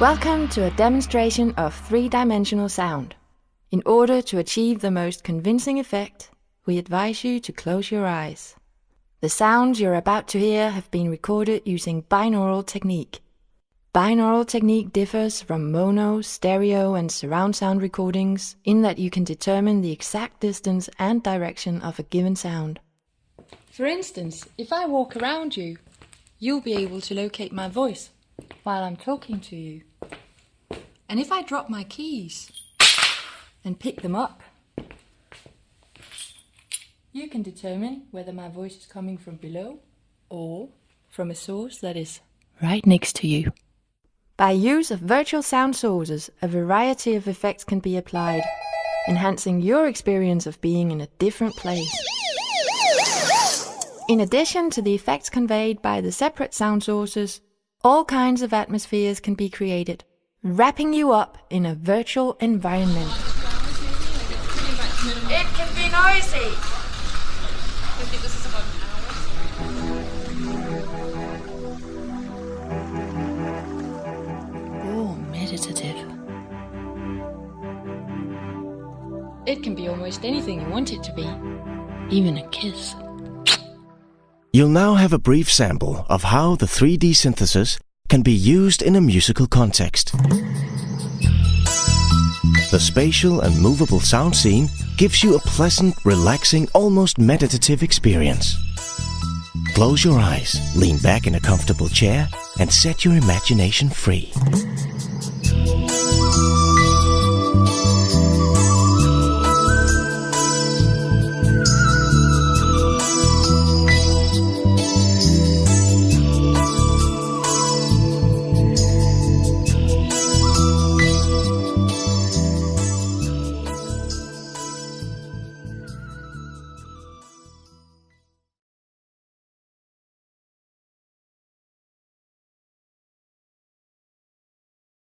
Welcome to a demonstration of three-dimensional sound. In order to achieve the most convincing effect, we advise you to close your eyes. The sounds you're about to hear have been recorded using binaural technique. Binaural technique differs from mono, stereo and surround sound recordings in that you can determine the exact distance and direction of a given sound. For instance, if I walk around you, you'll be able to locate my voice while I'm talking to you. And if I drop my keys and pick them up, you can determine whether my voice is coming from below or from a source that is right next to you. By use of virtual sound sources, a variety of effects can be applied, enhancing your experience of being in a different place. In addition to the effects conveyed by the separate sound sources, all kinds of atmospheres can be created, wrapping you up in a virtual environment. It can be noisy. Or meditative. It can be almost anything you want it to be, even a kiss. You'll now have a brief sample of how the 3D synthesis can be used in a musical context. The spatial and movable sound scene gives you a pleasant, relaxing, almost meditative experience. Close your eyes, lean back in a comfortable chair, and set your imagination free.